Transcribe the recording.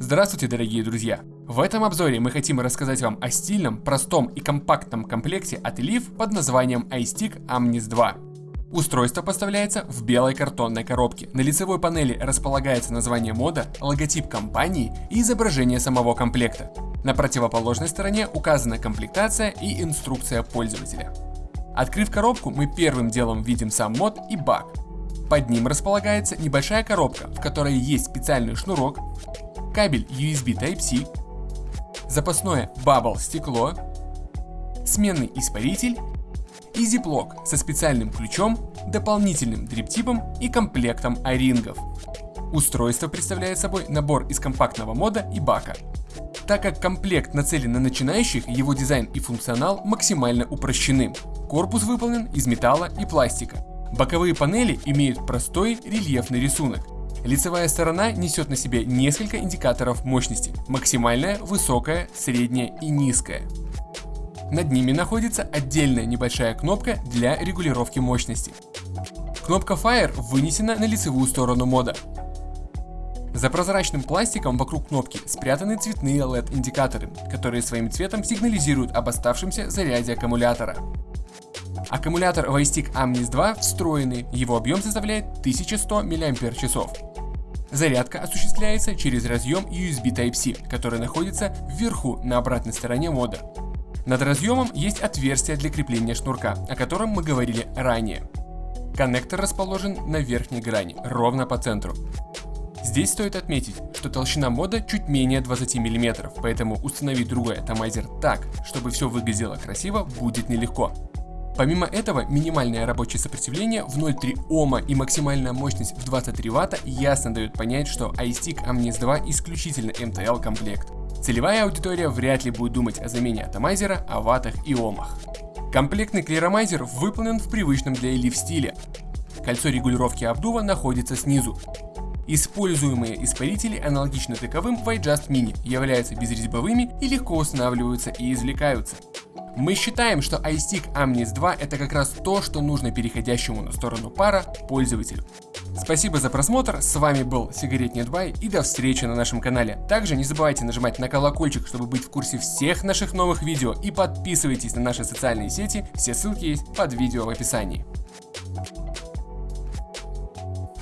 Здравствуйте, дорогие друзья! В этом обзоре мы хотим рассказать вам о стильном, простом и компактном комплекте от Elif под названием iStick Amnis 2. Устройство поставляется в белой картонной коробке. На лицевой панели располагается название мода, логотип компании и изображение самого комплекта. На противоположной стороне указана комплектация и инструкция пользователя. Открыв коробку, мы первым делом видим сам мод и бак. Под ним располагается небольшая коробка, в которой есть специальный шнурок, кабель USB Type-C, запасное Bubble стекло, сменный испаритель и зиплок со специальным ключом, дополнительным дриптипом и комплектом орингов. Устройство представляет собой набор из компактного мода и бака. Так как комплект нацелен на начинающих, его дизайн и функционал максимально упрощены. Корпус выполнен из металла и пластика. Боковые панели имеют простой рельефный рисунок, Лицевая сторона несет на себе несколько индикаторов мощности – максимальная, высокая, средняя и низкая. Над ними находится отдельная небольшая кнопка для регулировки мощности. Кнопка Fire вынесена на лицевую сторону мода. За прозрачным пластиком вокруг кнопки спрятаны цветные LED-индикаторы, которые своим цветом сигнализируют об оставшемся заряде аккумулятора. Аккумулятор Vestick Amnis 2 встроенный, его объем составляет 1100 мАч. Зарядка осуществляется через разъем USB Type-C, который находится вверху на обратной стороне мода. Над разъемом есть отверстие для крепления шнурка, о котором мы говорили ранее. Коннектор расположен на верхней грани, ровно по центру. Здесь стоит отметить, что толщина мода чуть менее 20 мм, поэтому установить другой атомайзер так, чтобы все выглядело красиво, будет нелегко. Помимо этого, минимальное рабочее сопротивление в 0,3 Ома и максимальная мощность в 23 Вт ясно дают понять, что iStick Amnis 2 исключительно MTL комплект. Целевая аудитория вряд ли будет думать о замене атомайзера, о ваттах и омах. Комплектный клиромайзер выполнен в привычном для Elif стиле. Кольцо регулировки обдува находится снизу. Используемые испарители аналогично таковым в iJust Mini являются безрезьбовыми и легко устанавливаются и извлекаются. Мы считаем, что iStick Amnis 2 это как раз то, что нужно переходящему на сторону пара пользователю. Спасибо за просмотр, с вами был Сигарет Бай и до встречи на нашем канале. Также не забывайте нажимать на колокольчик, чтобы быть в курсе всех наших новых видео и подписывайтесь на наши социальные сети, все ссылки есть под видео в описании.